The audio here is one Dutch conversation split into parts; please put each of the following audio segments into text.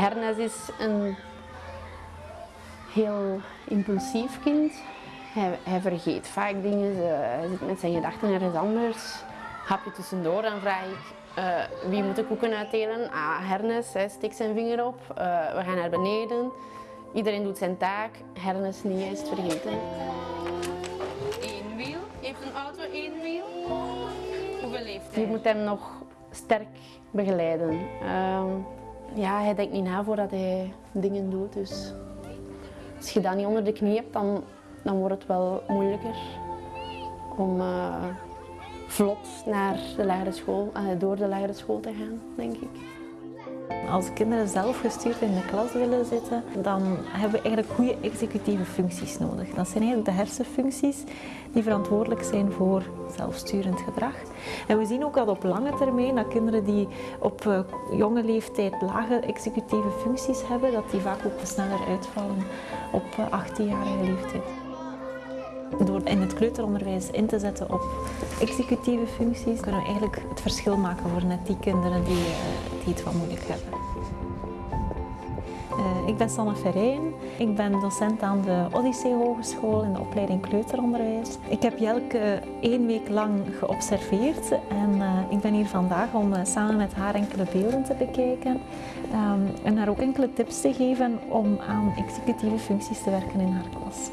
Hernes is een heel impulsief kind. Hij, hij vergeet vaak dingen, hij zit met zijn gedachten ergens anders. Hapje tussendoor, dan vraag ik uh, wie moet de koeken uitdelen? Ah, Hernes, hij steekt zijn vinger op. Uh, we gaan naar beneden. Iedereen doet zijn taak. Hernes niet, hij is het vergeten. Eén wiel. Heeft een auto één wiel? Hoeveel heeft hij? Je moet hem nog sterk begeleiden. Uh, ja, hij denkt niet na voordat hij dingen doet. Dus als je dat niet onder de knie hebt, dan, dan wordt het wel moeilijker om uh, vlot naar de lagere school, uh, door de lagere school te gaan, denk ik. Als kinderen zelf gestuurd in de klas willen zitten, dan hebben we eigenlijk goede executieve functies nodig. Dat zijn eigenlijk de hersenfuncties die verantwoordelijk zijn voor zelfsturend gedrag. En we zien ook dat op lange termijn dat kinderen die op uh, jonge leeftijd lage executieve functies hebben, dat die vaak ook sneller uitvallen op 18-jarige leeftijd. Door in het kleuteronderwijs in te zetten op executieve functies, kunnen we eigenlijk het verschil maken voor net die kinderen die, uh, die het wat moeilijk hebben. Uh, ik ben Sanne Ferrein. Ik ben docent aan de Odyssee Hogeschool in de opleiding kleuteronderwijs. Ik heb Jelke één week lang geobserveerd en uh, ik ben hier vandaag om samen met haar enkele beelden te bekijken um, en haar ook enkele tips te geven om aan executieve functies te werken in haar klas.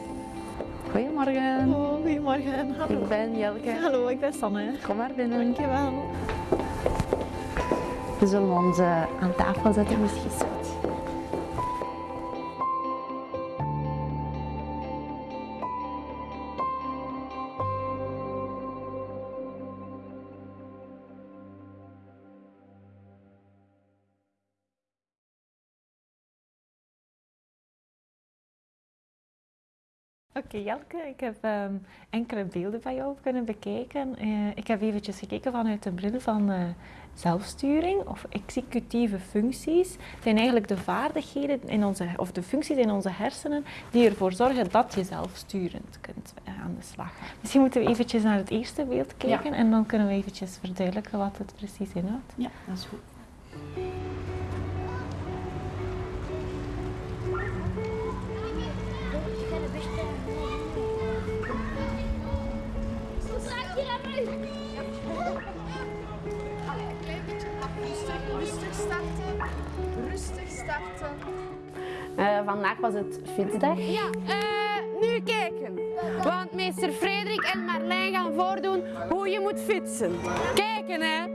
Goedemorgen. Oh, goedemorgen. Hallo. Ik ben Jelke. Hallo, ik ben Sanne. Kom maar binnen. Dankjewel. We zullen ons aan tafel zetten, misschien Oké okay, Jelke, ik heb um, enkele beelden van jou kunnen bekijken. Uh, ik heb eventjes gekeken vanuit de bril van uh, zelfsturing of executieve functies. Het zijn eigenlijk de vaardigheden in onze, of de functies in onze hersenen die ervoor zorgen dat je zelfsturend kunt uh, aan de slag. Misschien moeten we eventjes naar het eerste beeld kijken ja. en dan kunnen we eventjes verduidelijken wat het precies inhoudt. Ja, dat is goed. Uh, vandaag was het fietsdag. Ja, uh, nu kijken. Want meester Frederik en Marlijn gaan voordoen hoe je moet fietsen. Kijken hè.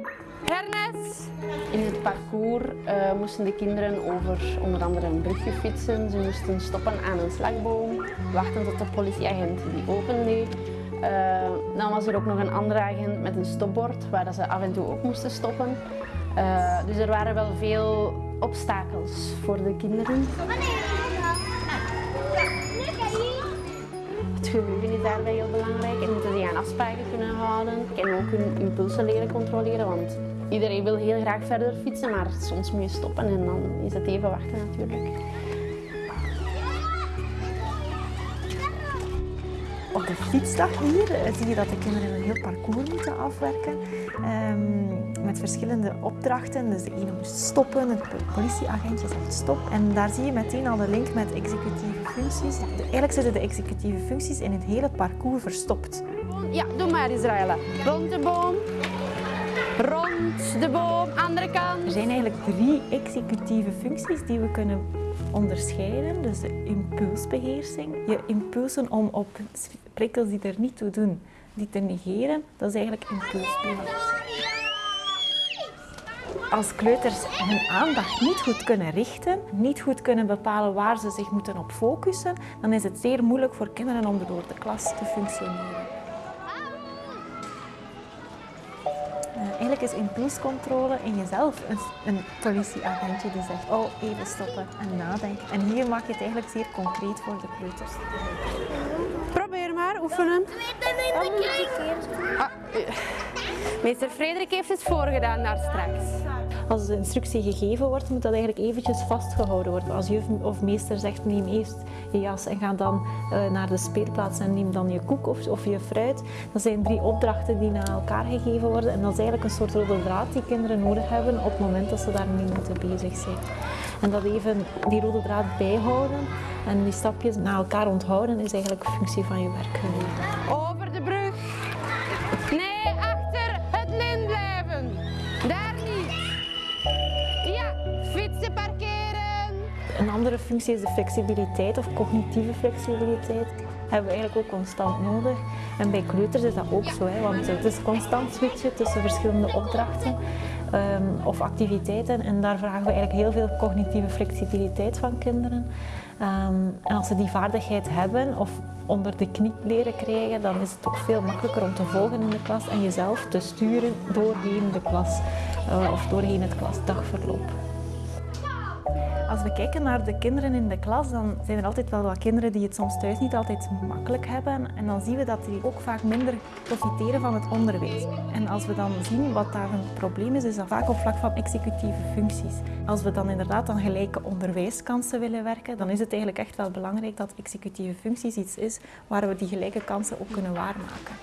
Hernes. In het parcours uh, moesten de kinderen over onder andere een brugje fietsen. Ze moesten stoppen aan een slagboom, wachten tot de politieagent die opendeed. Uh, dan was er ook nog een andere agent met een stopbord waar ze af en toe ook moesten stoppen. Uh, dus er waren wel veel obstakels voor de kinderen. Het geheugen is daarbij heel belangrijk en moeten zich aan afspraken kunnen houden en ook hun impulsen leren controleren, want iedereen wil heel graag verder fietsen, maar soms moet je stoppen en dan is het even wachten natuurlijk. Op de fietsdag hier zie je dat de kinderen een heel parcours moeten afwerken um, met verschillende opdrachten. Dus de ene moest stoppen, het politieagentje zegt stop. En daar zie je meteen al de link met executieve functies. Eigenlijk zitten de executieve functies in het hele parcours verstopt. Ja, doe maar Israëla. Rond de boom, rond de boom, andere kant. Er zijn eigenlijk drie executieve functies die we kunnen onderscheiden. Dus de impulsbeheersing, je impulsen om op prikkels die er niet toe doen, die te negeren, dat is eigenlijk impulsbeheersing. Als kleuters hun aandacht niet goed kunnen richten, niet goed kunnen bepalen waar ze zich moeten op focussen, dan is het zeer moeilijk voor kinderen om door de klas te functioneren. Eigenlijk is impulscontrole in jezelf een, een, politieagentje die zegt, oh even stoppen en nadenken. En hier maak je het eigenlijk zeer concreet voor de kleuters. Probeer maar, oefenen. Ah, meester Frederik heeft het voorgedaan daar straks. Als de instructie gegeven wordt, moet dat eigenlijk eventjes vastgehouden worden. Als juf of meester zegt, neem eerst je en ga dan uh, naar de speelplaats en neem dan je koek of, of je fruit. Dat zijn drie opdrachten die naar elkaar gegeven worden. En dat is eigenlijk een soort rode draad die kinderen nodig hebben op het moment dat ze daarmee moeten bezig zijn. En dat even die rode draad bijhouden en die stapjes naar elkaar onthouden is eigenlijk functie van je. Over andere functie is de flexibiliteit of cognitieve flexibiliteit. hebben we eigenlijk ook constant nodig. En bij kleuters is dat ook zo, hè, want het is constant switchen tussen verschillende opdrachten um, of activiteiten. En daar vragen we eigenlijk heel veel cognitieve flexibiliteit van kinderen. Um, en als ze die vaardigheid hebben of onder de knie leren krijgen, dan is het ook veel makkelijker om te volgen in de klas en jezelf te sturen doorheen de klas uh, of doorheen het klasdagverloop. Als we kijken naar de kinderen in de klas, dan zijn er altijd wel wat kinderen die het soms thuis niet altijd makkelijk hebben. En dan zien we dat die ook vaak minder profiteren van het onderwijs. En als we dan zien wat daar een probleem is, is dat vaak op vlak van executieve functies. Als we dan inderdaad aan gelijke onderwijskansen willen werken, dan is het eigenlijk echt wel belangrijk dat executieve functies iets is waar we die gelijke kansen ook kunnen waarmaken.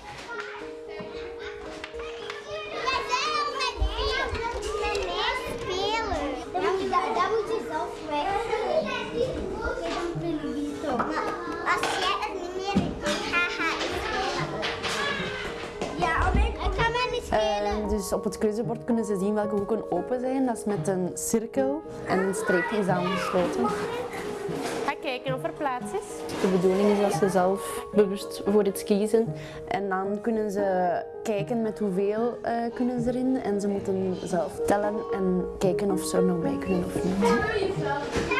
Dus op het keuzebord kunnen ze zien welke hoeken open zijn. Dat is met een cirkel en een streepje is aangesloten. Ga kijken of er plaats is. De bedoeling is dat ze zelf bewust voor iets kiezen. En dan kunnen ze kijken met hoeveel uh, kunnen ze erin. En ze moeten zelf tellen en kijken of ze er nog bij kunnen of niet.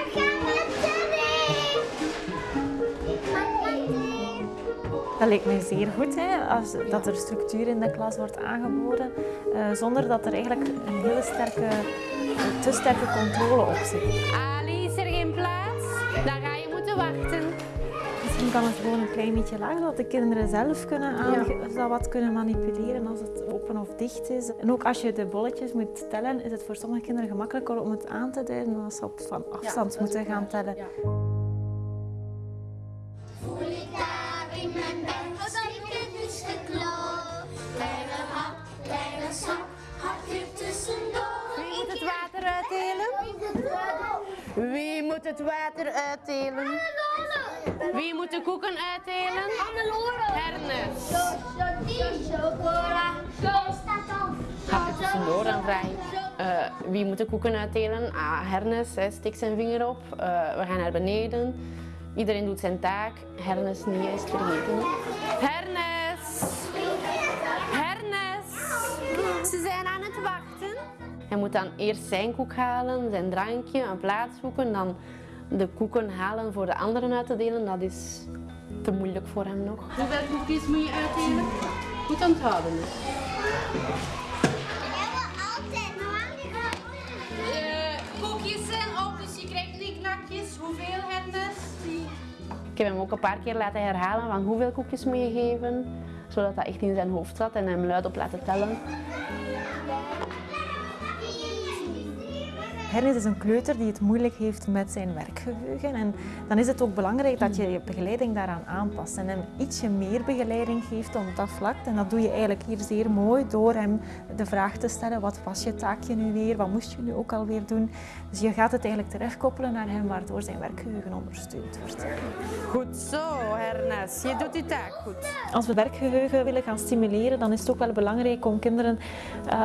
Dat lijkt mij zeer goed, hè, als, dat er structuur in de klas wordt aangeboden, uh, zonder dat er eigenlijk een hele sterke, te sterke controle op zit. Ali, is er geen plaats? Dan ga je moeten wachten. Misschien kan het gewoon een klein beetje lager, dat de kinderen zelf kunnen ja. wat kunnen manipuleren als het open of dicht is. En ook als je de bolletjes moet tellen, is het voor sommige kinderen gemakkelijker om het aan te duiden dan als ze op van afstand ja, moeten gaan tellen. Ja. Wie moet het water uitdelen? Wie moet de koeken uitdelen? Hernes. Ga je tussendoor dan vraag uh, wie moet de koeken uitdelen? Ah, Hernes, steekt zijn vinger op. Uh, we gaan naar beneden. Iedereen doet zijn taak. Hernes niet, is vergeten. Hernes! Hernes! Ze zijn aan het wachten. Hij moet dan eerst zijn koek halen, zijn drankje, een plaats zoeken, dan de koeken halen voor de anderen uit te delen. Dat is te moeilijk voor hem nog. Hoeveel koekjes moet je uitdelen? Goed onthouden. Heb hem ook een paar keer laten herhalen van hoeveel koekjes moet je geven, zodat dat echt in zijn hoofd zat en hem luid op laten tellen. Hernes is een kleuter die het moeilijk heeft met zijn werkgeheugen. En dan is het ook belangrijk dat je je begeleiding daaraan aanpast en hem ietsje meer begeleiding geeft op dat vlak. En dat doe je eigenlijk hier zeer mooi door hem de vraag te stellen, wat was je taakje nu weer, wat moest je nu ook alweer doen. Dus je gaat het eigenlijk terechtkoppelen naar hem, waardoor zijn werkgeheugen ondersteund wordt. Goed zo, Hernes. Je doet je taak goed. Als we werkgeheugen willen gaan stimuleren, dan is het ook wel belangrijk om kinderen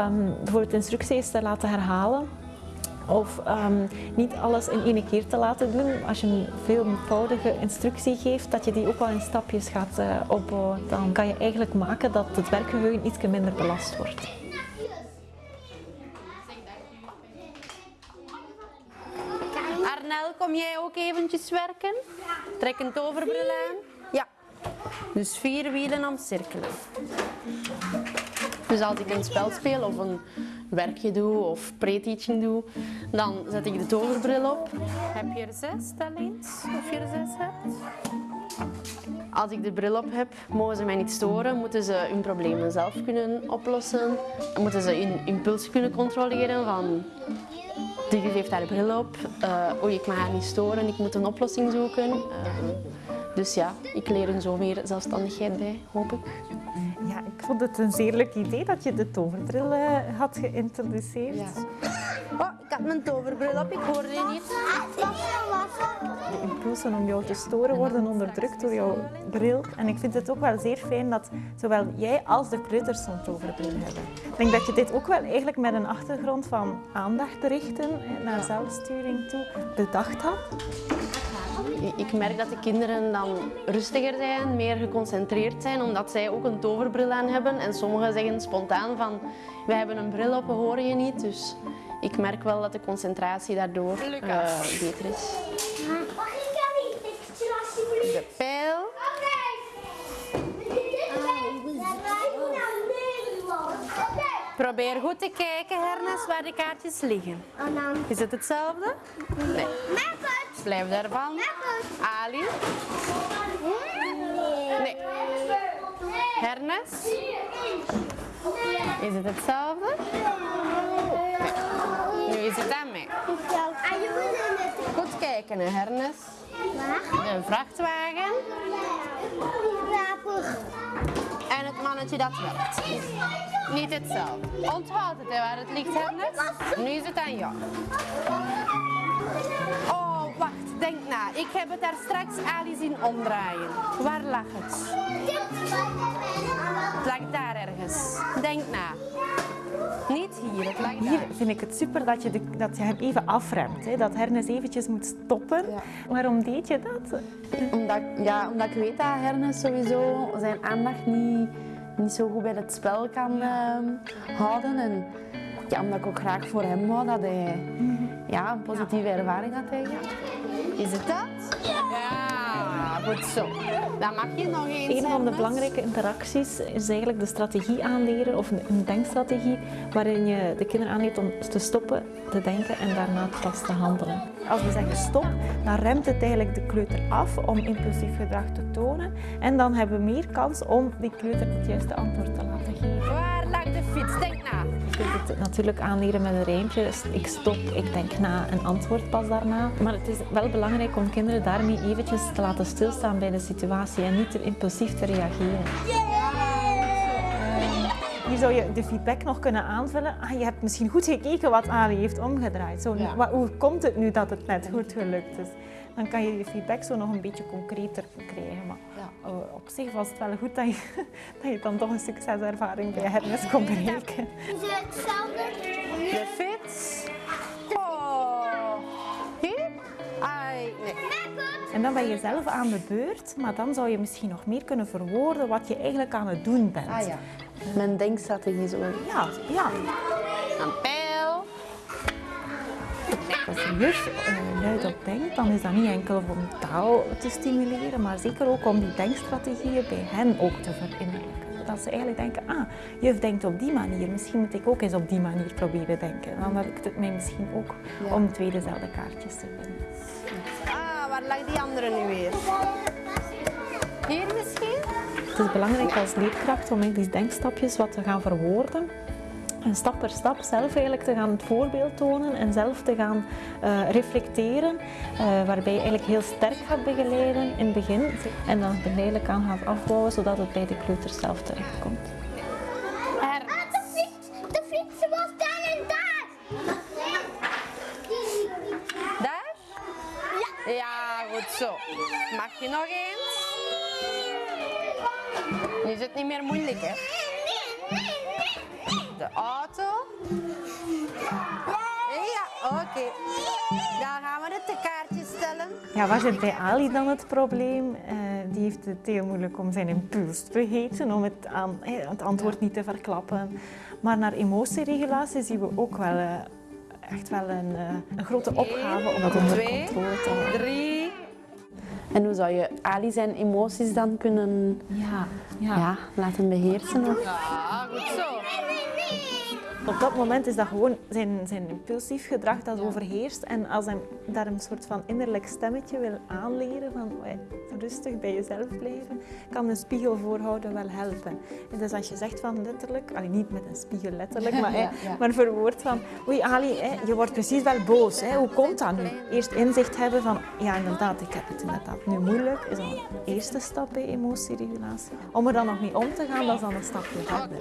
um, bijvoorbeeld instructies te laten herhalen. Of um, niet alles in één keer te laten doen. Als je een veelvoudige instructie geeft, dat je die ook wel in stapjes gaat uh, opbouwen. Dan kan je eigenlijk maken dat het werkgeheugen iets minder belast wordt. Arnel, kom jij ook eventjes werken? Trek een toverbril aan. Ja. Dus vier wielen omcirkelen. Dus als ik een spel speel of een werkje doe of pre-teaching doe, dan zet ik de toverbril op. Heb je er zes, talent? Of je er zes hebt? Als ik de bril op heb, mogen ze mij niet storen, moeten ze hun problemen zelf kunnen oplossen, moeten ze hun impuls kunnen controleren van Digit heeft haar bril op, uh, oei ik mag haar niet storen, ik moet een oplossing zoeken. Uh, dus ja, ik leer hun zo meer zelfstandigheid bij, hoop ik. Ja, ik vond het een zeer leuk idee dat je de toverbril uh, had geïntroduceerd. Ja. Oh, ik had mijn toverbril op, ik hoorde je niet. De impulsen om jou te storen worden onderdrukt door jouw bril. En ik vind het ook wel zeer fijn dat zowel jij als de kleuters zo'n toverbril hebben. Ik denk dat je dit ook wel eigenlijk met een achtergrond van aandacht richten naar zelfsturing toe bedacht had. Ik merk dat de kinderen dan rustiger zijn, meer geconcentreerd zijn, omdat zij ook een toverbril aan hebben. En sommigen zeggen spontaan van, wij hebben een bril op, we horen je niet. Dus ik merk wel dat de concentratie daardoor uh, beter is. De pijl. Probeer goed te kijken, Hernes, waar de kaartjes liggen. Is het hetzelfde? Nee. Blijf daarvan. Ali. Nee. Hernes. Is het hetzelfde? Nu is het aan mij. Goed kijken, hè, Hernes. Een vrachtwagen. En het mannetje dat werkt. Niet hetzelfde. Onthoud het, hè, waar het ligt, Hernes. Nu is het aan jou. Oh, wacht, denk na. Ik heb het daar straks Ali zien omdraaien. Waar lag het? Het lag daar ergens. Denk na. Niet hier, het lag Hier vind ik het super dat je, de, dat je hem even afremt. Hè? Dat Hernes eventjes moet stoppen. Ja. Waarom deed je dat? Omdat, ja, omdat ik weet dat Hernes sowieso zijn aandacht niet, niet zo goed bij het spel kan uh, houden. En ja, omdat ik ook graag voor hem wou dat hij ja, een positieve ervaring had. Eigenlijk. Is het dat? Ja, goed zo. Dan mag je nog eens. Een van de belangrijke interacties is eigenlijk de strategie aanleren, of een denkstrategie, waarin je de kinderen aanleert om te stoppen, te denken en daarna pas te handelen. Als we zeggen stop, dan remt het eigenlijk de kleuter af om impulsief gedrag te tonen. En dan hebben we meer kans om die kleuter het juiste antwoord te laten geven. Waar lag de fiets? Denk na. Je kunt het natuurlijk aanleren met een rijmpje. Ik stop, ik denk na en antwoord pas daarna. Maar het is wel belangrijk om kinderen daarmee eventjes te laten stilstaan bij de situatie en niet te impulsief te reageren. Hier zou je de feedback nog kunnen aanvullen. Ah, je hebt misschien goed gekeken wat Ali heeft omgedraaid. Zo, Hoe komt het nu dat het net goed gelukt is? Dan kan je je feedback zo nog een beetje concreter krijgen. Maar op zich was het wel goed dat je, dat je dan toch een succeservaring bij Hermes kon bereiken. De fiets. Oh. Hier? Ai, nee. En dan ben je zelf aan de beurt, maar dan zou je misschien nog meer kunnen verwoorden wat je eigenlijk aan het doen bent. Ah ja. Mijn denkstrategie zo. Ja, ja. Een pijl. Als je juf uh, luid op denkt, dan is dat niet enkel om taal te stimuleren, maar zeker ook om die denkstrategieën bij hen ook te verinnerlijken. Dat ze eigenlijk denken, ah, juf denkt op die manier, misschien moet ik ook eens op die manier proberen denken. Dan lukt het mij misschien ook om twee dezelfde kaartjes te vinden. Ah, waar lag die andere nu weer? Hier misschien? Het is belangrijk als leerkracht om die denkstapjes wat te gaan verwoorden. En stap per stap zelf eigenlijk te gaan het voorbeeld tonen en zelf te gaan uh, reflecteren. Uh, waarbij je eigenlijk heel sterk gaat begeleiden in het begin. En dan geleidelijk aan gaat afbouwen zodat het bij de kleuters zelf terechtkomt. Er... Ah, de fiets! De fiets was daar en daar! Daar? Ja. Ja, goed zo. Mag je nog eens? Nu is het niet meer moeilijk, hè? De auto. Ja, oké. Dan gaan we het te kaartje stellen. Ja, waar zit bij Ali dan het probleem? Uh, die heeft het heel moeilijk om zijn impuls te vergeten, om het, aan, het antwoord niet te verklappen. Maar naar emotieregulatie zien we ook wel uh, echt wel een, uh, een grote opgave om dat onder controle te houden. Drie. En hoe zou je Ali zijn emoties dan kunnen ja, ja. Ja, laten beheersen? Of? Ja, goed zo. Op dat moment is dat gewoon zijn, zijn impulsief gedrag dat overheerst. En als hij daar een soort van innerlijk stemmetje wil aanleren van rustig bij jezelf blijven, kan een spiegel voorhouden wel helpen. En dus als je zegt van letterlijk, allee, niet met een spiegel letterlijk, maar, ja, maar verwoord van oei Ali, je wordt precies wel boos. Hè, hoe komt dat nu? Eerst inzicht hebben van ja inderdaad, ik heb het inderdaad nu moeilijk, is een eerste stap bij emotieregulatie. Om er dan nog niet om te gaan, dat is dan een stapje verder.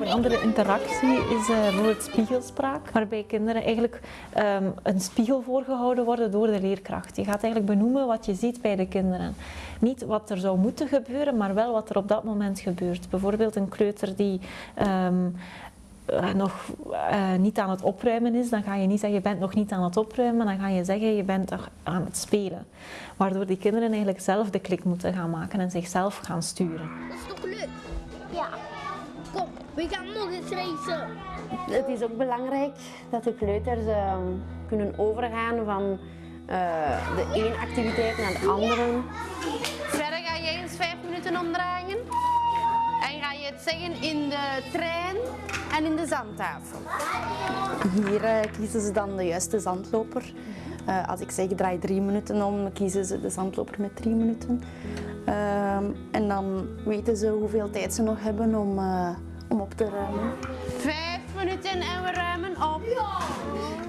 Een andere interactie is bijvoorbeeld spiegelspraak, waarbij kinderen eigenlijk um, een spiegel voorgehouden worden door de leerkracht. Je gaat eigenlijk benoemen wat je ziet bij de kinderen. Niet wat er zou moeten gebeuren, maar wel wat er op dat moment gebeurt. Bijvoorbeeld een kleuter die um, uh, nog uh, niet aan het opruimen is, dan ga je niet zeggen je bent nog niet aan het opruimen, dan ga je zeggen je bent aan het spelen. Waardoor die kinderen eigenlijk zelf de klik moeten gaan maken en zichzelf gaan sturen. Dat is toch leuk? Ja. Kom, we gaan nog eens racen. Het is ook belangrijk dat de kleuters uh, kunnen overgaan van de ene activiteit naar de andere. Verder ga jij eens vijf minuten omdraaien. En ga je het zeggen in de trein en in de zandtafel. Hier uh, kiezen ze dan de juiste zandloper. Uh, als ik zeg draai drie minuten om, kiezen ze de zandloper met drie minuten. Uh, en dan weten ze hoeveel tijd ze nog hebben om, uh, om op te ruimen. Vijf minuten en we ruimen op.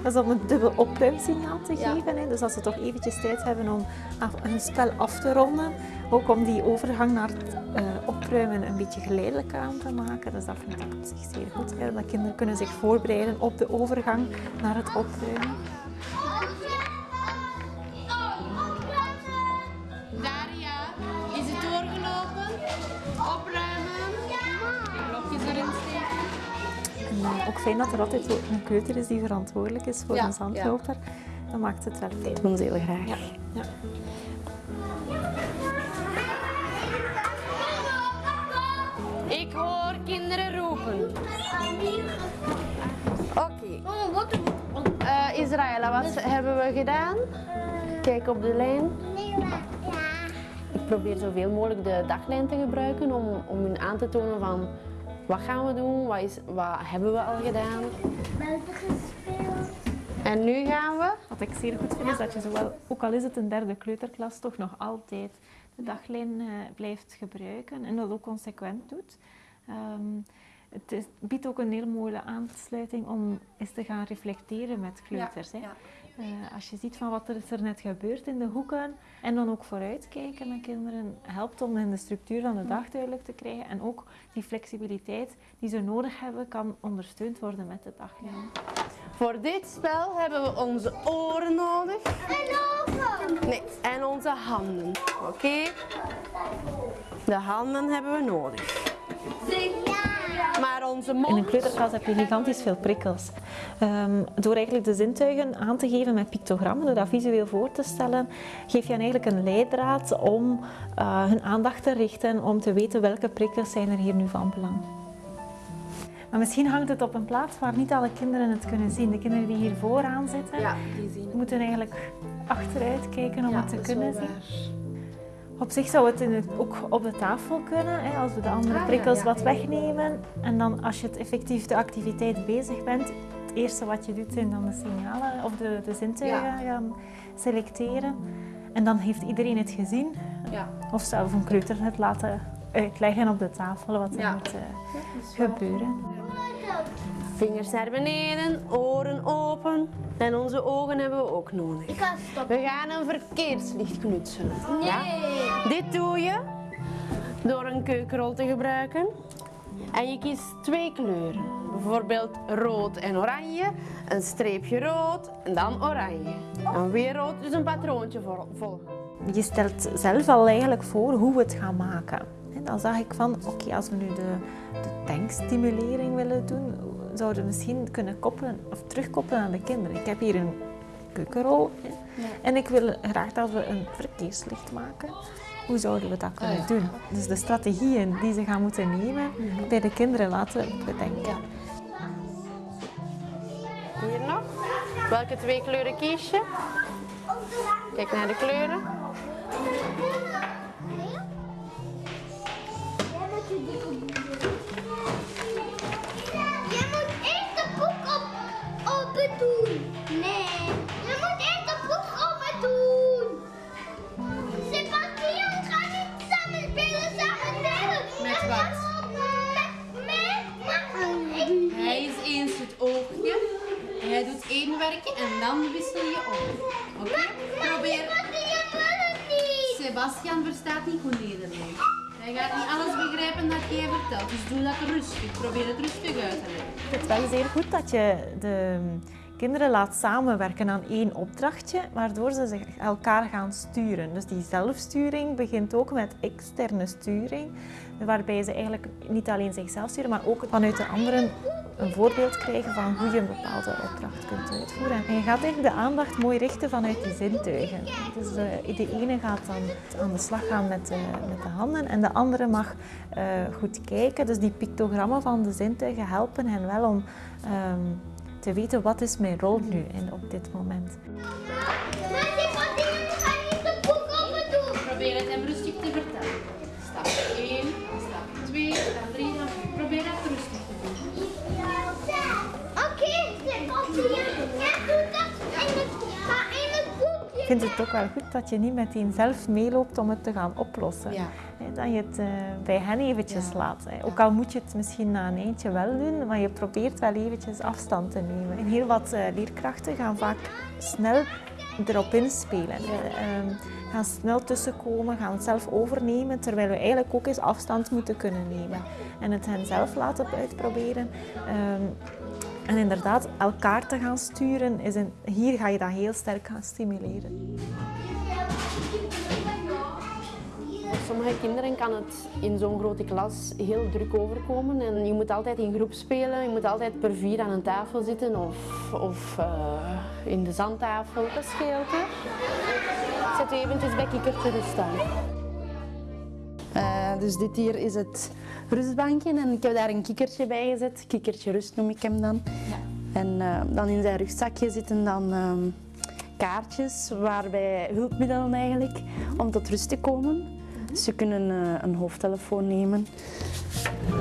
Dat is om een dubbel opruimsignaal te geven. Ja. Hè. Dus als ze toch eventjes tijd hebben om een spel af te ronden, ook om die overgang naar het uh, opruimen een beetje geleidelijk aan te maken. Dus dat vind ik op zich zeer goed. Hè. Dat kinderen kunnen zich voorbereiden op de overgang naar het opruimen. Fijn dat er altijd een kleuter is die verantwoordelijk is voor ja, een zandloper. Ja. Dat maakt het wel leuk. Dat doen ze heel graag. Ja. Ja. Ik hoor kinderen roepen. Oké. Okay. Uh, Israëla, wat hebben we gedaan? Kijk op de lijn. Ik probeer zoveel mogelijk de daglijn te gebruiken om, om hun aan te tonen van wat gaan we doen, wat, is, wat hebben we al gedaan. Buiten gespeeld. En nu gaan we? Wat ik zeer goed vind is dat je zowel, ook al is het een derde kleuterklas, toch nog altijd de daglijn uh, blijft gebruiken en dat ook consequent doet. Um, het is, biedt ook een heel mooie aansluiting om eens te gaan reflecteren met kleuters. Ja, hè. Ja. Uh, als je ziet van wat er is er net gebeurd in de hoeken en dan ook vooruitkijken met kinderen helpt om in de structuur van de dag duidelijk te krijgen en ook die flexibiliteit die ze nodig hebben kan ondersteund worden met de daglijn. Voor dit spel hebben we onze oren nodig. En ogen. Nee, en onze handen. Oké? Okay? De handen hebben we nodig. Maar onze mond... In een kleuterklas heb je gigantisch veel prikkels. Um, door eigenlijk de zintuigen aan te geven met pictogrammen, door dat visueel voor te stellen, geef je hen eigenlijk een leidraad om uh, hun aandacht te richten, om te weten welke prikkels zijn er hier nu van belang. Maar misschien hangt het op een plaats waar niet alle kinderen het kunnen zien. De kinderen die hier vooraan zitten, ja, die zien. moeten eigenlijk achteruit kijken om ja, het te kunnen zien. Op zich zou het, het ook op de tafel kunnen, hè, als we de andere prikkels wat wegnemen. En dan als je het effectief de activiteit bezig bent, het eerste wat je doet zijn dan de signalen of de, de zintuigen gaan selecteren. En dan heeft iedereen het gezien. Ja. Of zelf een kleuter het laten uitleggen op de tafel wat er moet uh, gebeuren. Vingers naar beneden, oren open en onze ogen hebben we ook nodig. We gaan een verkeerslicht knutselen. Nee. Ja? Dit doe je door een keukenrol te gebruiken. En je kiest twee kleuren. Bijvoorbeeld rood en oranje, een streepje rood en dan oranje. En weer rood, dus een patroontje volgen. Je stelt zelf al eigenlijk voor hoe we het gaan maken. En dan zag ik van, oké, okay, als we nu de, de denkstimulering willen doen, zouden misschien kunnen koppelen of terugkoppelen aan de kinderen. Ik heb hier een keukenrol ja. en ik wil graag dat we een verkeerslicht maken. Hoe zouden we dat kunnen ah, ja. doen? Dus de strategieën die ze gaan moeten nemen, mm -hmm. bij de kinderen laten bedenken. Hier nog. Welke twee kleuren kies je? Kijk naar de kleuren. Je en dan wissel je om. Oké? Probeer. Sebastian verstaat niet goed Nederlands. Hij gaat niet alles begrijpen dat jij vertelt. Dus doe dat rustig. Probeer het rustig uit te leggen. Het is wel zeer goed dat je de kinderen laat samenwerken aan één opdrachtje, waardoor ze zich elkaar gaan sturen. Dus die zelfsturing begint ook met externe sturing, waarbij ze eigenlijk niet alleen zichzelf sturen, maar ook vanuit de anderen een voorbeeld krijgen van hoe je een bepaalde opdracht kunt uitvoeren. En je gaat eigenlijk de aandacht mooi richten vanuit die zintuigen. Dus eh, de ene gaat dan aan de slag gaan met de, met de handen en de andere mag eh, goed kijken. Dus die pictogrammen van de zintuigen helpen hen wel om ehm, te weten wat is mijn rol nu in, op dit moment. Maar Sebastian, ga niet de boek open doen. Probeer het hem rustig te vertellen. Stap 1, stap 2, stap 3, stap 4. Probeer het rustig te doen. Oké. Ik vind het ook wel goed dat je niet meteen zelf meeloopt om het te gaan oplossen. Ja. Dat je het eh, bij hen eventjes Ja. laat. Ook al moet je het misschien na een eindje wel doen, maar je probeert wel eventjes afstand te nemen. En heel wat eh, leerkrachten gaan vaak snel erop inspelen. Ehm, gaan snel tussenkomen, gaan het zelf overnemen, terwijl we eigenlijk ook eens afstand moeten kunnen nemen. En het hen zelf laten uitproberen. Ehm, en inderdaad, elkaar te gaan sturen, is een, hier ga je dat heel sterk gaan stimuleren. Voor sommige kinderen kan het in zo'n grote klas heel druk overkomen. En je moet altijd in groep spelen, je moet altijd per vier aan een tafel zitten of, of eh, in de zandtafel. Dat scheelt hè. Zet u eventjes bij kikkertje rust aan. Eh, dus dit hier is het rustbankje en ik heb daar een kikkertje bij gezet. Kikkertje rust noem ik hem dan. En eh, dan in zijn rugzakje zitten dan ehm, kaartjes waarbij hulpmiddelen eigenlijk om tot rust te komen. Ze kunnen eh, een hoofdtelefoon nemen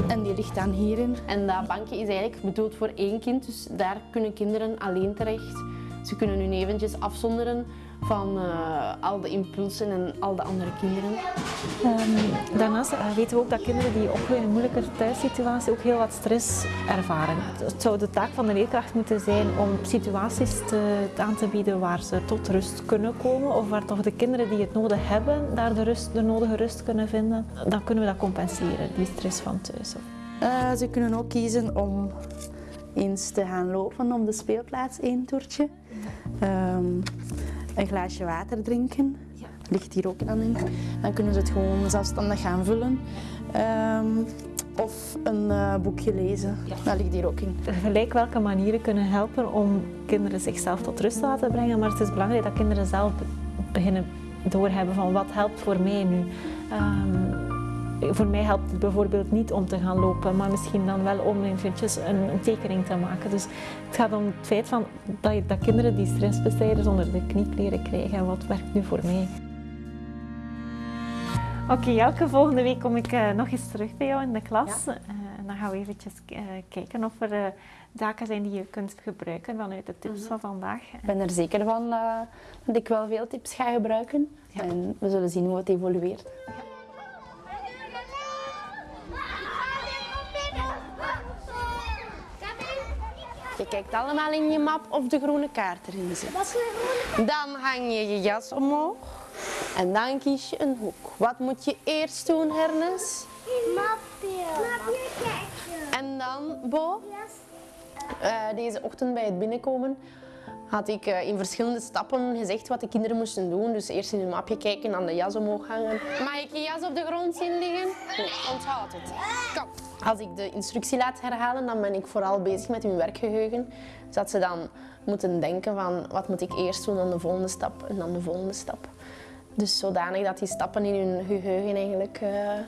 en die ligt dan hierin. En dat bankje is eigenlijk bedoeld voor één kind, dus daar kunnen kinderen alleen terecht. Ze kunnen hun eventjes afzonderen van eh, al de impulsen en al de andere kinderen. Ehm, daarnaast eh, weten we ook dat kinderen die opgroeien in een moeilijke thuissituatie ook heel wat stress ervaren. Het zou de taak van de leerkracht moeten zijn om situaties te, aan te bieden waar ze tot rust kunnen komen of waar toch de kinderen die het nodig hebben daar de, rust, de nodige rust kunnen vinden. Dan kunnen we dat compenseren, die stress van thuis. Eh, ze kunnen ook kiezen om eens te gaan lopen op de speelplaats, één toertje. Ehm, een glaasje water drinken, ligt hier ook dan in. Dan kunnen ze het gewoon zelfstandig gaan vullen. Ehm, of een eh, boekje lezen, dat ligt hier ook in. Gelijk welke manieren kunnen helpen om kinderen zichzelf tot rust te laten brengen, maar het is belangrijk dat kinderen zelf be- beginnen doorhebben van wat helpt voor mij nu. Ehm, voor mij helpt het bijvoorbeeld niet om te gaan lopen, maar misschien dan wel om eventjes een, een tekening te maken. Dus het gaat om het feit van dat, dat kinderen die stressbestrijders onder de knie leren krijgen en wat werkt nu voor mij. Oké, elke volgende week kom ik eh, nog eens terug bij jou in de klas. Eh, en dan gaan we eventjes eh, kijken of er zaken zijn die je kunt gebruiken vanuit de tips van vandaag. Ik ben er zeker van dat ik wel veel tips ga gebruiken. En we zullen zien hoe het evolueert. Je kijkt allemaal in je map of de groene kaart erin zit. Dan hang je je jas omhoog en dan kies je een hoek. Wat moet je eerst doen, Hernes? Mapje. Mapje kijken. En dan, Bo? Eh, deze ochtend bij het binnenkomen had ik eh, in verschillende stappen gezegd wat de kinderen moesten doen. Dus eerst in hun mapje kijken, dan de jas omhoog hangen. Mag ik je jas op de grond zien liggen? Nee, onthoud het. Kom. Als ik de instructie laat herhalen, dan ben ik vooral bezig met hun werkgeheugen. Zodat ze dan moeten denken van wat moet ik eerst doen, dan de volgende stap en dan de volgende stap. Dus zodanig dat die stappen in hun geheugen eigenlijk eh,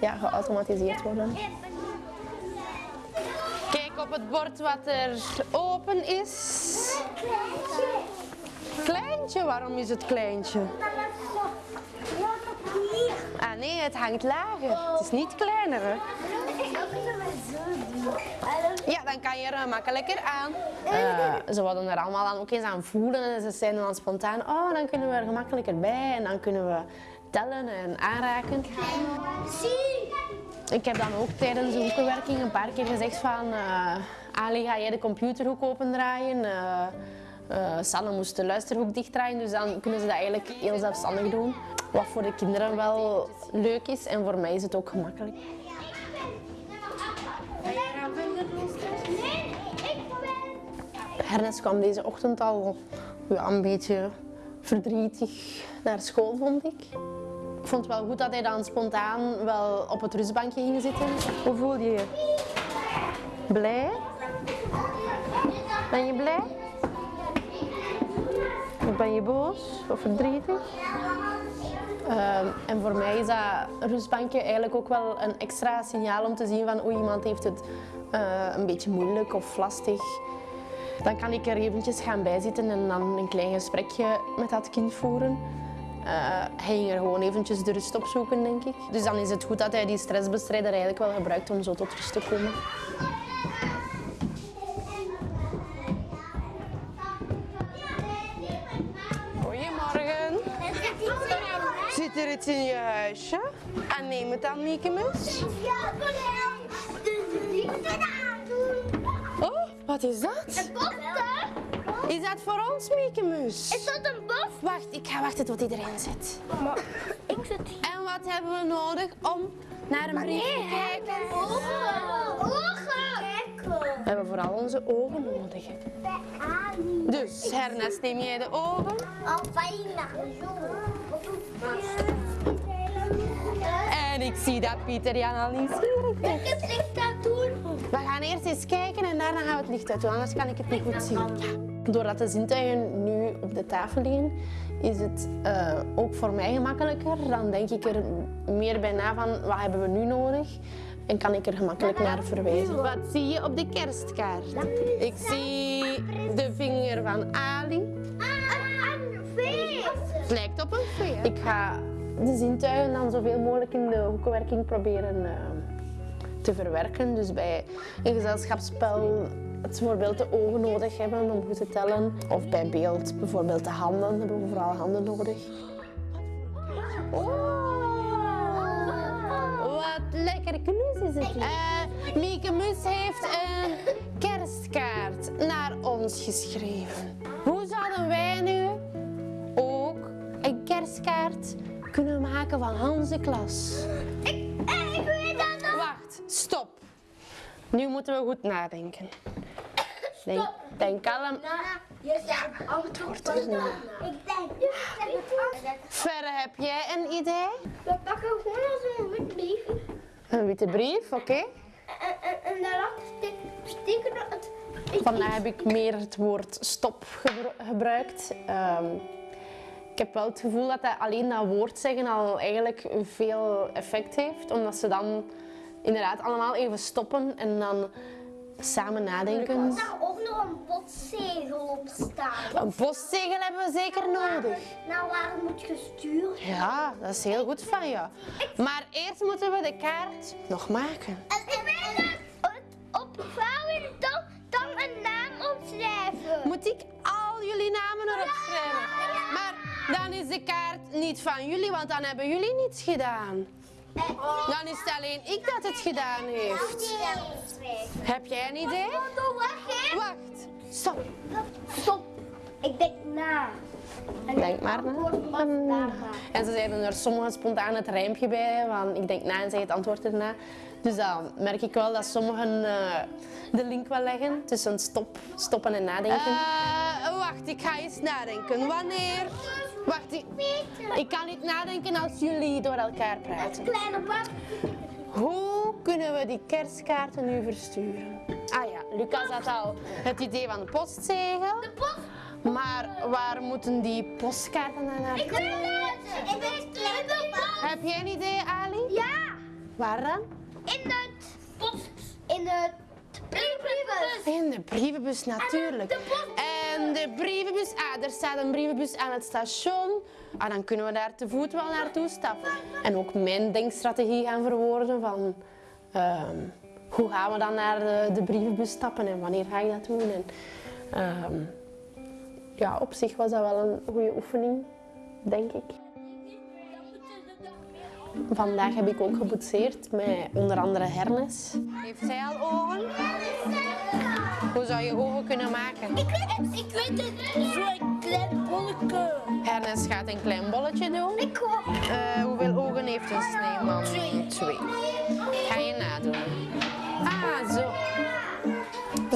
ja, geautomatiseerd worden. Kijk op het bord wat er open is. Kleintje, waarom is het kleintje? Ah nee, het hangt lager. Het is niet kleiner. Hè? Ja, dan kan je er makkelijker aan. Eh, ze wilden er allemaal dan ook eens aan voelen en ze zijn dan spontaan, oh, dan kunnen we er gemakkelijker bij en dan kunnen we tellen en aanraken. Ik heb dan ook tijdens de hoekenwerking een paar keer gezegd van, eh, Ali, ga jij de computerhoek opendraaien? Eh eh, Sanne moest de luisterhoek dichtdraaien, dus dan kunnen ze dat eigenlijk heel zelfstandig doen. Wat voor de kinderen wel leuk is en voor mij is het ook gemakkelijk. Ernest kwam deze ochtend al een beetje verdrietig naar school, vond ik. Ik vond het wel goed dat hij dan spontaan wel op het rustbankje ging zitten. Hoe voel je je? Blij? Ben je blij? Ben je boos of verdrietig? Ehm, en voor mij is dat rustbankje eigenlijk ook wel een extra signaal om te zien van hoe iemand heeft het eh, een beetje moeilijk of lastig. Dan kan ik er eventjes gaan bijzitten en dan een klein gesprekje met dat kind voeren. Eh, hij ging er gewoon eventjes de rust op zoeken, denk ik. Dus dan is het goed dat hij die stressbestrijder eigenlijk wel gebruikt om zo tot rust te komen. Zit er iets in je huisje? En neem het de liefde aandoen. Oh, wat is dat? Een botte? Is dat voor ons, Miekemus? Is dat een bos? Wacht, ik ga wachten tot erin zit. Maar ik zit hier. En wat hebben we nodig om naar een brief te kijken? Ogen. Ogen. We hebben vooral onze ogen nodig. Dus, Ernest, neem jij de ogen? Al bijna. En ik zie dat Pieter Jan al nieuwsgierig is. Ik heb licht aan doen. We gaan eerst eens kijken en daarna gaan we het licht uit doen, anders kan ik het niet goed zien. Ja. Doordat de zintuigen nu op de tafel liggen, is het eh, ook voor mij gemakkelijker. Dan denk ik er meer bij na van wat hebben we nu nodig en kan ik er gemakkelijk naar verwijzen. Wat zie je op de kerstkaart? Ik zie de vinger van Ali. Het lijkt op een vee. Ik ga de zintuigen dan zoveel mogelijk in de hoekenwerking proberen eh, te verwerken. Dus bij een gezelschapsspel het bijvoorbeeld de ogen nodig hebben om goed te tellen. Of bij beeld bijvoorbeeld de handen, hebben we vooral handen nodig. Oh, wat lekker knus is het. Uh, Mieke Mus heeft een kerstkaart naar ons geschreven. Hoe zouden wij nu kerstkaart kunnen maken van onze klas? Ik, eh, ik weet dat nog. Wacht, stop. Nu moeten we goed nadenken. Denk, denk kalm. Je zegt antwoord er na. Ik denk, het. Verre, heb jij een idee? We pakken gewoon als een wit briefje. Een witte brief, oké. En, en, en daarachter stik- steken we het. Vandaag heb ik meer het woord stop gebru- gebruikt. Ehm, heb wel het gevoel dat dat alleen dat woord zeggen al eigenlijk veel effect heeft. Omdat ze dan inderdaad allemaal even stoppen en dan samen nadenken. Er zou ook nog een postzegel op staan. Een postzegel hebben we zeker nodig. Nou, waar moet gestuurd. Ja, dat is heel goed van je. Maar eerst moeten we de kaart nog maken. En ik weet het opvouwen, dan, dan een naam opschrijven. Moet ik al jullie namen erop schrijven? Maar dan is de kaart niet van jullie, want dan hebben jullie niets gedaan. Dan is het alleen ik dat het gedaan heeft. Heb jij een idee? Wacht, stop. Stop. Ik denk na. En Denk maar na. En ze zeiden er sommigen spontaan het rijmpje bij, van ik denk na en zeg het antwoord erna. Dus dan merk ik wel dat sommigen eh, de link wel leggen tussen stop, stoppen en nadenken. Eh, wacht, ik ga eens nadenken. Wanneer? Wacht, ik, ik kan niet nadenken als jullie door elkaar praten. Kleine bak. Hoe kunnen we die kerstkaarten nu versturen? Ah ja, Lucas had al het idee van de postzegel. De post. Maar waar moeten die postkaarten dan naartoe? Ik weet het. Ik weet het. Heb jij een idee, Ali? Ja. Waar dan? In het post. In het brievenbus. In de brievenbus natuurlijk. de post- De brievenbus, ah, er staat een brievenbus aan het station. ah, dan kunnen we daar te voet wel naartoe stappen. En ook mijn denkstrategie gaan verwoorden van ehm, hoe gaan we dan naar de, de brievenbus stappen en wanneer ga ik dat doen. En, ehm, ja, op zich was dat wel een goede oefening, denk ik. Vandaag heb ik ook geboetseerd met onder andere hernes. Heeft zij al ogen? Hoe zou je ogen kunnen maken? Ik weet het, ik weet het. Zo'n klein bolletje. Hernes gaat een klein bolletje doen. Ik ook. Eh, hoeveel ogen heeft een sneeuwman? Twee. Twee. Ga je nadoen. Ah, zo.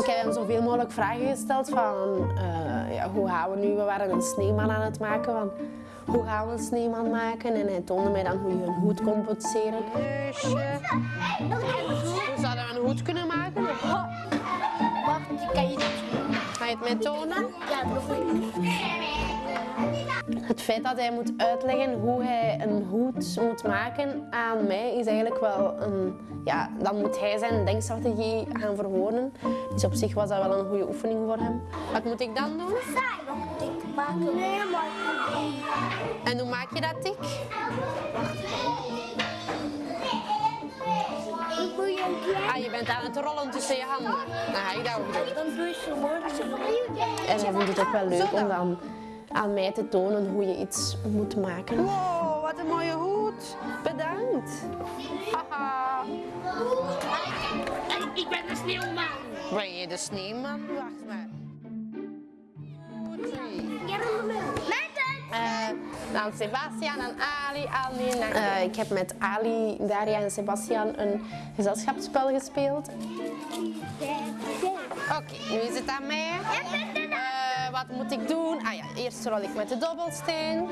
Ik heb hem zoveel mogelijk vragen gesteld van eh, ja, hoe gaan we nu? We waren een sneeuwman aan het maken van hoe gaan we een sneeuwman maken? En hij toonde mij dan hoe je een hoed kon boetseren. Neusje. Hoe zouden we een hoed kunnen maken? Mij tonen? Het feit dat hij moet uitleggen hoe hij een hoed moet maken aan mij is eigenlijk wel een... Ja, dan moet hij zijn denkstrategie gaan verwoorden. Dus op zich was dat wel een goede oefening voor hem. Wat moet ik dan doen? En hoe maak je dat dik? Ah, je bent aan het rollen tussen je handen. Dan ga ik dat ook doen. Dan doe je zo mooi. En hij vindt het ook wel leuk om dan aan mij te tonen hoe je iets moet maken. Wow, wat een mooie hoed. Bedankt. Haha. Ik ben de sneeuwman. Ben je de sneeuwman? Wacht maar. Drie. Eh, dan Sebastian en Ali. Ali en Eh, ik heb met Ali, Daria en Sebastian een gezelschapsspel gespeeld. Oké, nu is het aan mij. Eh, wat moet ik doen? Ah ja, eerst rol ik met de dobbelsteen.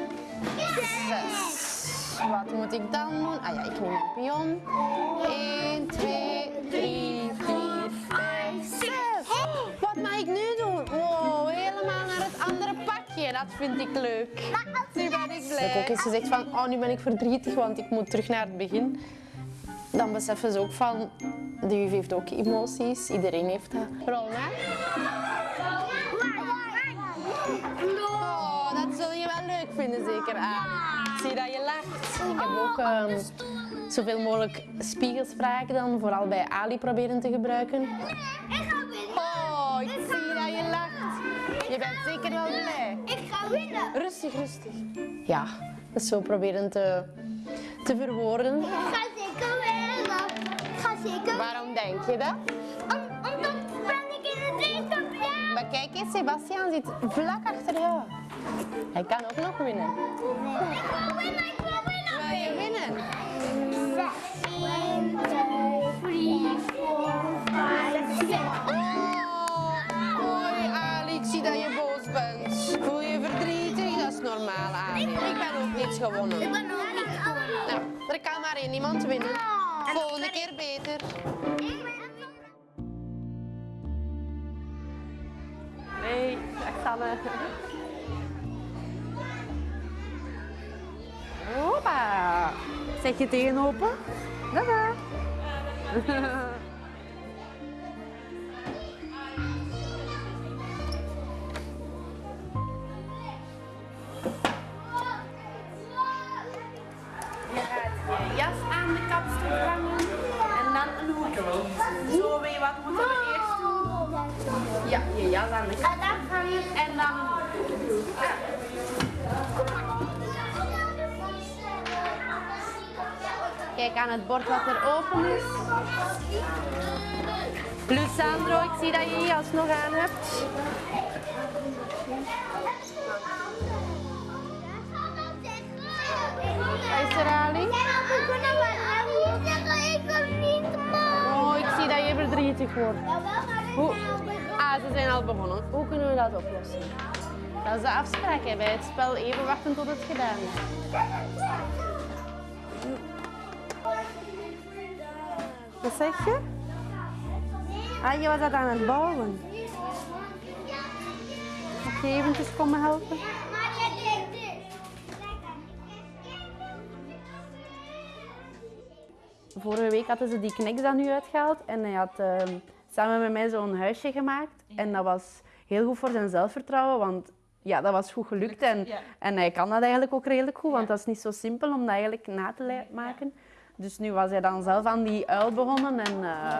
Zes. Wat moet ik dan doen? Ah ja, ik neem een pion. 1, 2, 3, 4, 5, 6. Wat mag ik nu doen? Pakje. Dat vind ik leuk. Nu ben ik blij. Ik heb ook eens gezegd van, oh nu ben ik verdrietig, want ik moet terug naar het begin. Dan beseffen ze ook van, de juf heeft ook emoties. Iedereen heeft dat. Rol maar. Oh, dat zul je wel leuk vinden, zeker Ali. Ik zie dat je lacht. Ik heb ook ehm, zoveel mogelijk spiegelspraak dan, vooral bij Ali proberen te gebruiken. Je bent zeker wel blij. Ik ga winnen. Rustig, rustig. Ja, dus zo proberen te, te verwoorden. Ik ga zeker winnen. Ik ga zeker Waarom denk je dat? Om- Omdat ben ik in het plaats. Maar kijk eens, Sebastian zit vlak achter jou. Hij kan ook nog winnen. Ik wil winnen, ik wil winnen. Wil je winnen? Gewonnen. Ik ben nog niet gewonnen. Nou, er kan maar één iemand winnen. Volgende keer beter. Hey, dag Sanne. Hoppa. Zeg je tegen open? Dada. Kijk aan het bord wat er open is. Lucandro, ik zie dat je je jas nog aan hebt. Is er, Ali? Oh, ik zie dat je verdrietig wordt. Hoe? Ah, ze zijn al begonnen. Hoe kunnen we dat oplossen? Dat is de afspraak hè, bij het spel. Even wachten tot het gedaan is. Wat zeg je? Ah, je was dat aan het bouwen. Mag je eventjes komen helpen? Vorige week hadden ze die kniks dan nu uitgehaald en hij had ehm, samen met mij zo'n huisje gemaakt. En dat was heel goed voor zijn zelfvertrouwen, want ja, dat was goed gelukt. En, en hij kan dat eigenlijk ook redelijk goed, want dat is niet zo simpel om dat eigenlijk na te maken. Dus nu was hij dan zelf aan die uil begonnen en... eh,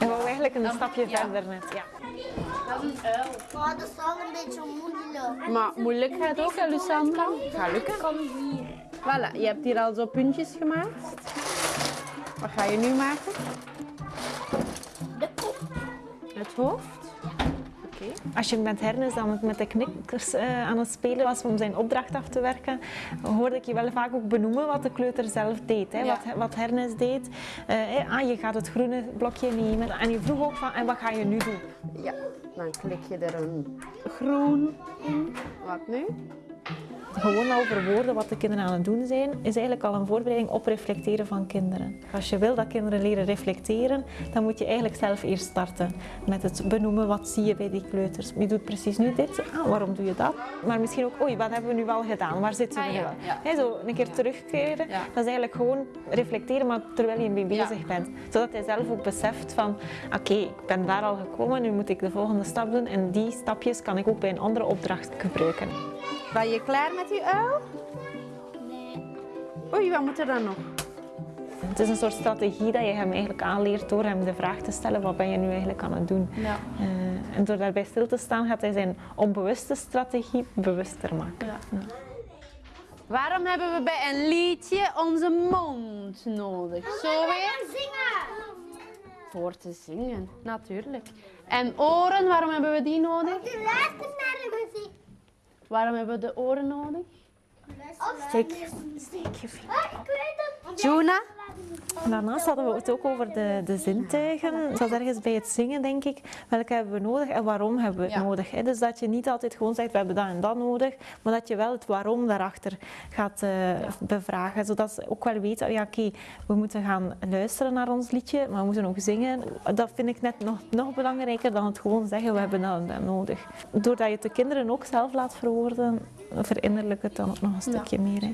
En wou eigenlijk een stapje verder net. Ja. dat is een uil. Dat is wel een beetje moeilijk. Maar moeilijk gaat het ook, hè, Lucandra? Gaat lukken. Kom hier. Voilà, je hebt hier al zo puntjes gemaakt. Wat ga je nu maken? De kop. Het hoofd? Als je met Hernes dan met de knikkers eh, aan het spelen was om zijn opdracht af te werken, hoorde ik je wel vaak ook benoemen wat de kleuter zelf deed. Hè? Ja. Wat, wat Hernes deed. Eh, eh, ah, je gaat het groene blokje nemen. En je vroeg ook van, en wat ga je nu doen? Ja, dan klik je er een groen in. Wat nu? Gewoon al verwoorden wat de kinderen aan het doen zijn, is eigenlijk al een voorbereiding op reflecteren van kinderen. Als je wil dat kinderen leren reflecteren, dan moet je eigenlijk zelf eerst starten met het benoemen wat zie je bij die kleuters. Je doet precies nu dit, ah, waarom doe je dat? Maar misschien ook, oei, wat hebben we nu al gedaan? Waar zitten we Ah, nu ja, zo een keer terugkeren, Ja. dat is eigenlijk gewoon reflecteren, maar terwijl je mee bezig bent. Zodat hij zelf ook beseft van, oké, ik ben daar al gekomen, nu moet ik de volgende stap doen en die stapjes kan ik ook bij een andere opdracht gebruiken. Ben je klaar met die uil? Nee. Oei, wat moet er dan nog? Het is een soort strategie dat je hem eigenlijk aanleert door hem de vraag te stellen, wat ben je nu eigenlijk aan het doen? Ja. Eh, en door daarbij stil te staan gaat hij zijn onbewuste strategie bewuster maken. Waarom hebben we bij een liedje onze mond nodig? Zo weer? Zingen. Voor te zingen, natuurlijk. En oren, waarom hebben we die nodig? Je luistert naar de muziek. Waarom hebben we de oren nodig? Steek, steek je vinger. Ah, het. Juna? Daarnaast hadden we het ook over de, de zintuigen. Dat was ergens bij het zingen, denk ik. Welke hebben we nodig en waarom hebben we het Ja. nodig? Hè? Dus dat je niet altijd gewoon zegt, we hebben dat en dat nodig, maar dat je wel het waarom daarachter gaat eh, bevragen. Zodat ze ook wel weten, oh ja, oké, we moeten gaan luisteren naar ons liedje, maar we moeten ook zingen. Dat vind ik net nog, nog belangrijker dan het gewoon zeggen, we hebben dat en dat nodig. Doordat je het de kinderen ook zelf laat verwoorden, verinnerlijk het dan ook nog een stukje meer. Hè?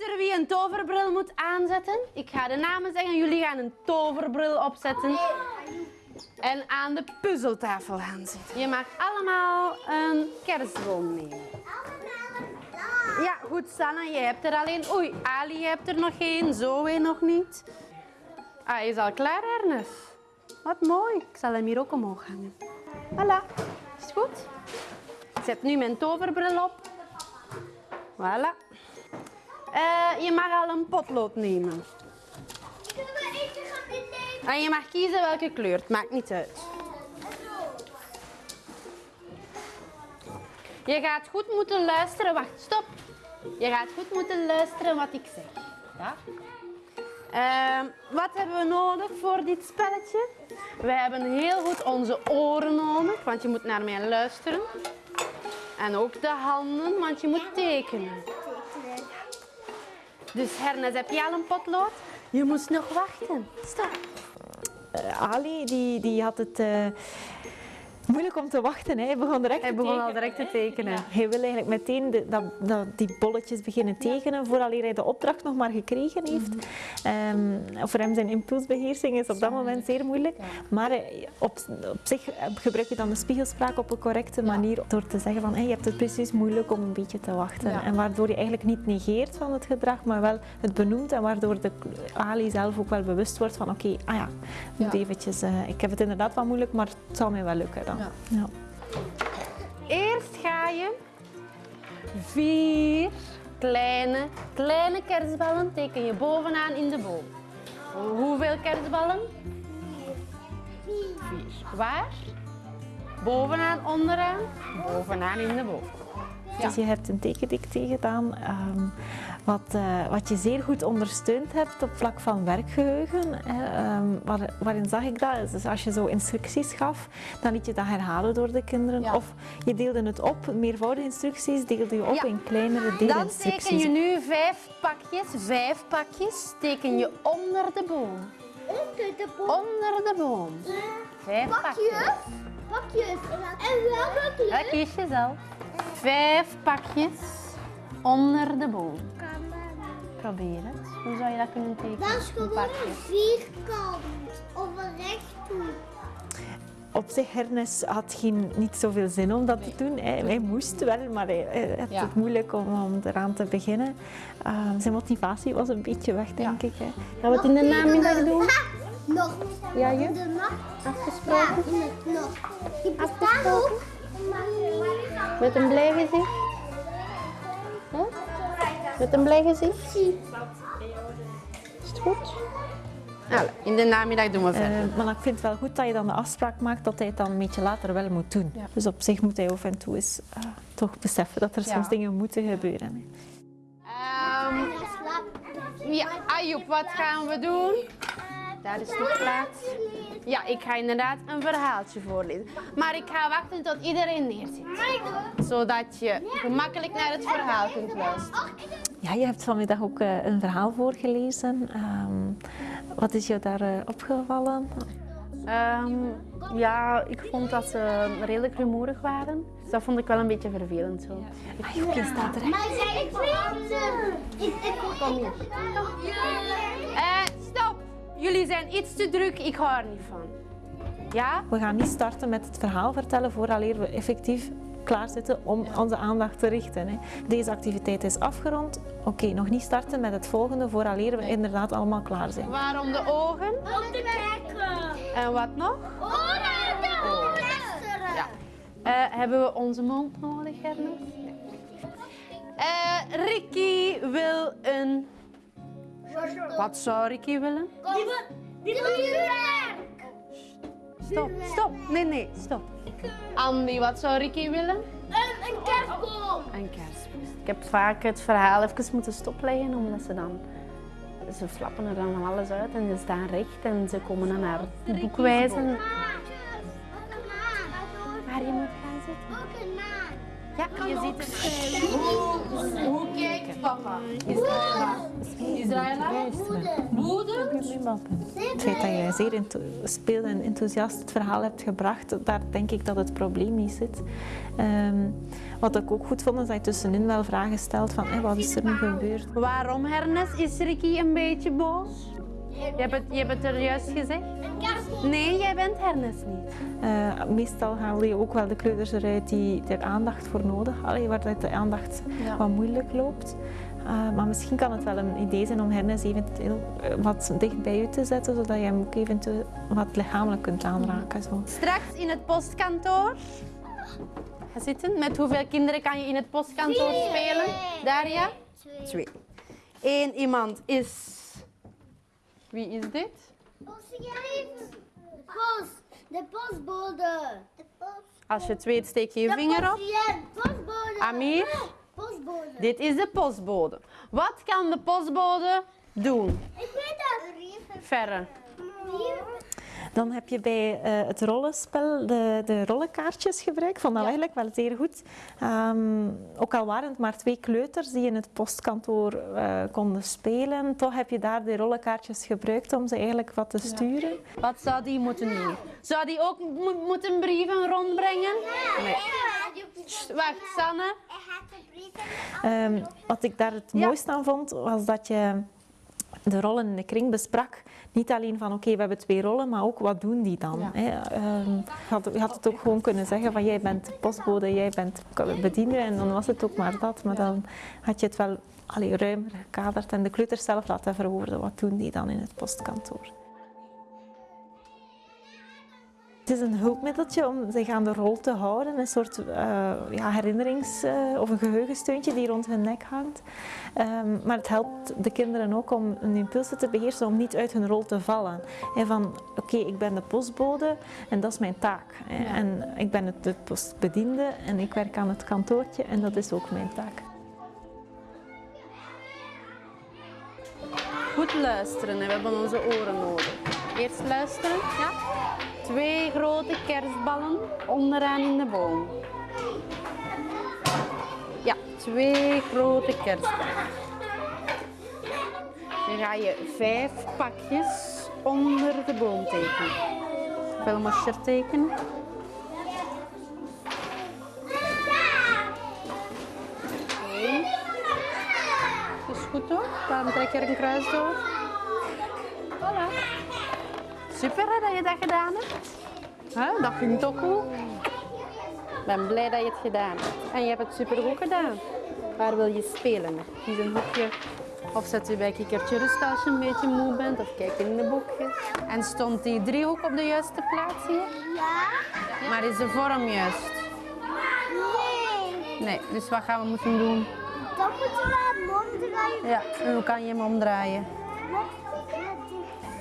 Luister wie een toverbril moet aanzetten. Ik ga de namen zeggen, jullie gaan een toverbril opzetten. En aan de puzzeltafel gaan zitten. Je mag allemaal een kerstboom nemen. Ja, goed, Sanne, jij hebt er alleen. Oei, Ali, je hebt er nog één. Zoe nog niet. Ah, is al klaar, Ernest. Wat mooi. Ik zal hem hier ook omhoog hangen. Voilà. Is het goed? Ik zet nu mijn toverbril op. Voilà. Eh, je mag al een potlood nemen. Kunnen we even gaan innemen? En je mag kiezen welke kleur. Het maakt niet uit. Je gaat goed moeten luisteren. Wacht, stop. Je gaat goed moeten luisteren wat ik zeg. Ja? Ehm, wat hebben we nodig voor dit spelletje? We hebben heel goed onze oren nodig, want je moet naar mij luisteren. En ook de handen, want je moet tekenen. Dus Hernes, heb je al een potlood? Je moest nog wachten. Stop. Eh, Ali die, die had het eh, moeilijk om te wachten. Hè. Hij begon direct Hij te begon al tekenen. direct te tekenen. Hij wil eigenlijk meteen de, dat, dat, die bolletjes beginnen tekenen, voordat hij de opdracht nog maar gekregen heeft. Ehm, voor hem zijn impulsbeheersing is op dat moment zeer moeilijk. Maar eh, op, op zich eh, gebruik je dan de spiegelspraak op een correcte manier door te zeggen van hey, je hebt het precies moeilijk om een beetje te wachten. En waardoor je eigenlijk niet negeert van het gedrag, maar wel het benoemt en waardoor de Ali zelf ook wel bewust wordt van oké, ah ja, ik moet Ja. eventjes, eh, ik heb het inderdaad wel moeilijk, maar het zal mij wel lukken dan. Ja. Eerst ga je vier kleine, kleine kerstballen teken je bovenaan in de boom. Hoeveel kerstballen? Vier. Waar? Bovenaan, onderaan? Bovenaan in de boom. Dus je hebt een tekendictée gedaan, ehm, wat, eh, wat je zeer goed ondersteund hebt op vlak van werkgeheugen. Hè, ehm, waar- waarin zag ik dat? Dus als je zo instructies gaf, dan liet je dat herhalen door de kinderen. Ja. Of je deelde het op, meervoudige instructies deelde je op Ja. in kleinere Dan teken deelinstructies. je nu vijf pakjes, vijf pakjes, teken je onder de boom. Onder de boom. Onder de boom. Vijf pakjes. Pakjes. Pakjes. En welke kleur? Dat kies je zelf. Vijf pakjes onder de boom. Probeer het. Hoe zou je dat kunnen tekenen? Dat is gewoon een vierkant of een rechthoek. Op zich, Ernest had geen, niet zoveel zin om dat te doen. Hij, hij moest wel, maar hij, hij had Ja. het moeilijk om, om eraan te beginnen. Uh, zijn motivatie was een beetje weg, denk ik. Hè. Gaan we het in de namiddag doen? Nog. Ja, je? In de nacht. Afgesproken? Ja, nog. Ook. Met een blij gezicht? Met een blij gezicht? Is het goed? Allee, in de namiddag doen we verder. Uh, maar ik vind het wel goed dat je dan de afspraak maakt dat hij het dan een beetje later wel moet doen. Dus op zich moet hij af en toe eens uh, toch beseffen dat er Ja. soms dingen moeten gebeuren. Ehm, ja, wat gaan we doen? Daar is nog plaats. Ja, ik ga inderdaad een verhaaltje voorlezen. Maar ik ga wachten tot iedereen neerzit. Zodat je gemakkelijk naar het verhaal kunt luisteren. Ja, je hebt vanmiddag ook uh, een verhaal voorgelezen. Um, wat is jou daar uh, opgevallen? Um, ja, ik vond dat ze redelijk rumoerig waren. Dus dat vond ik wel een beetje vervelend zo. Ah, joh, je staat er. Maar zij ik Ik, ik Kom hier. Uh, stop! Jullie zijn iets te druk, ik hou er niet van. Ja? We gaan niet starten met het verhaal vertellen vooraleer we effectief klaarzitten om onze aandacht te richten. Hè. Deze activiteit is afgerond. Oké, okay, nog niet starten met het volgende vooraleer we inderdaad allemaal klaar zijn. Waarom de ogen? Om te kijken. En wat nog? Oren, de luisteren. Ja. Uh, hebben we onze mond nodig, Ernest? Uh, Ricky wil een... Wat zou Ricky willen? Die wil, die wil Stop, stop. Nee, nee, stop. Andy, wat zou Ricky willen? Een, een kerstboom. Een kerstboom. Ik heb vaak het verhaal even moeten stopleggen, omdat ze dan... Ze flappen er dan van alles uit en ze staan recht en ze komen dan naar het boek wijzen. Waar je moet Ja, je ziet het. Hoe, hoe kijkt papa? Israëla? Moeder? Het feit dat je zeer speelde en enthousiast het verhaal hebt gebracht, daar denk ik dat het probleem niet zit. Um, wat ik ook goed vond, is dat je tussenin wel vragen stelt van hey, wat is er nu gebeurd? Waarom, Ernest, is Ricky een beetje boos? Je hebt het, je hebt het er juist gezegd? Nee, jij bent Ernest niet. Uh, meestal haal je ook wel de kleuters eruit die er aandacht voor nodig hadden, waar de aandacht ja. wat moeilijk loopt. Uh, maar misschien kan het wel een idee zijn om Ernest eventueel wat dicht bij u te zetten, zodat je hem ook eventueel wat lichamelijk kunt aanraken. Zo. Straks in het postkantoor. Ga zitten. Met hoeveel kinderen kan je in het postkantoor spelen? Daria? Twee. Eén iemand is... Wie is dit? Post. De postbode. De post. Als je het weet, steek je je vinger op. Postbode. Amir? Postbode. Dit is de postbode. Wat kan de postbode doen? Ik weet dat. Verre. Dan heb je bij uh, het rollenspel de, de rollenkaartjes gebruikt. Ik vond dat ja. eigenlijk wel zeer goed. Um, ook al waren het maar twee kleuters die in het postkantoor uh, konden spelen, toch heb je daar de rollenkaartjes gebruikt om ze eigenlijk wat te sturen. Ja. Wat zou die moeten doen? Zou die ook mo moeten brieven rondbrengen? Nee. Sst, wacht, Sanne. Um, wat ik daar het ja. mooiste aan vond, was dat je de rollen in de kring besprak. Niet alleen van oké, okay, we hebben twee rollen, maar ook wat doen die dan? Ja. Hè? Um, je, had, je, had, het ook gewoon kunnen zeggen van jij bent postbode, jij bent bediende en dan was het ook maar dat. Maar dan had je het wel allee, ruimer gekaderd en de kleuters zelf laten verwoorden. Wat doen die dan in het postkantoor? Het is een hulpmiddeltje om zich aan de rol te houden, een soort uh, ja, herinnerings- uh, of een geheugensteuntje die rond hun nek hangt. Um, maar het helpt de kinderen ook om hun impulsen te beheersen, om niet uit hun rol te vallen. En van, oké, okay, ik ben de postbode en dat is mijn taak. Ja. En ik ben het, de postbediende en ik werk aan het kantoortje en dat is ook mijn taak. Goed luisteren, we hebben onze oren nodig. Eerst luisteren, ja? Twee grote kerstballen onderaan in de boom. Ja, twee grote kerstballen. Dan ga je vijf pakjes onder de boom tekenen. Velmosje tekenen. Is Goed toch? Dan trek je er een kruis door. Voilà. Super hè, dat je dat gedaan hebt. Dat vind ik toch goed. Ik ben blij dat je het gedaan hebt. En je hebt het super goed gedaan. Waar wil je spelen? Kies een hoekje. Of zet je bij kikkertje rust als je een beetje moe bent. Of kijk in de boekjes. En stond die driehoek op de juiste plaats hier? Ja? Maar is de vorm juist? Nee. Nee, dus wat gaan we moeten doen? Dan moeten we hem omdraaien. Ja, en hoe kan je hem omdraaien?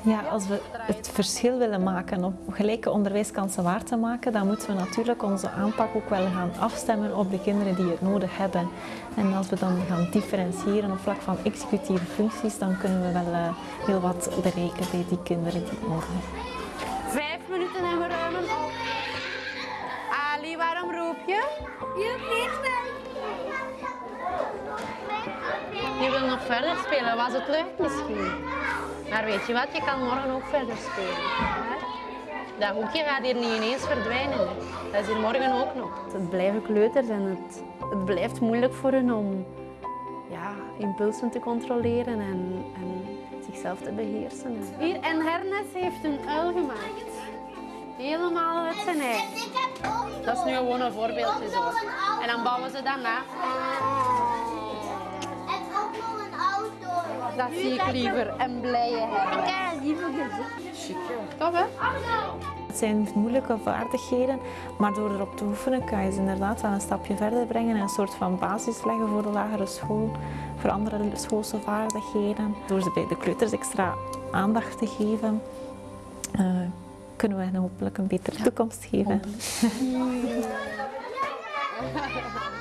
Ja, als we het verschil willen maken om gelijke onderwijskansen waar te maken, dan moeten we natuurlijk onze aanpak ook wel gaan afstemmen op de kinderen die het nodig hebben. En als we dan gaan differentiëren op vlak van executieve functies, dan kunnen we wel eh, heel wat bereiken bij die kinderen die het nodig hebben. Vijf minuten en we ruimen op. Ali, waarom roep je? Je vliegt Je wil nog verder spelen, was het leuk misschien? Maar weet je wat, je kan morgen ook verder spelen. hè? Dat hoekje gaat hier niet ineens verdwijnen. Dat is hier morgen ook nog. Het blijven kleuters en het, het blijft moeilijk voor hen om ja, impulsen te controleren en, en zichzelf te beheersen. Hier, en Hernes heeft een uil gemaakt. Helemaal uit zijn nog, Dat is nu gewoon een voorbeeldje zo. En dan bouwen ze dat na. Dat zie ik liever. En blije Hernes. Ja, liever gezegd. Tof hè? Het zijn moeilijke vaardigheden, maar door erop te oefenen kan je ze inderdaad wel een stapje verder brengen en een soort van basis leggen voor de lagere school, voor andere schoolse vaardigheden. Door ze bij de kleuters extra aandacht te geven, eh, kunnen we hen hopelijk een betere toekomst geven.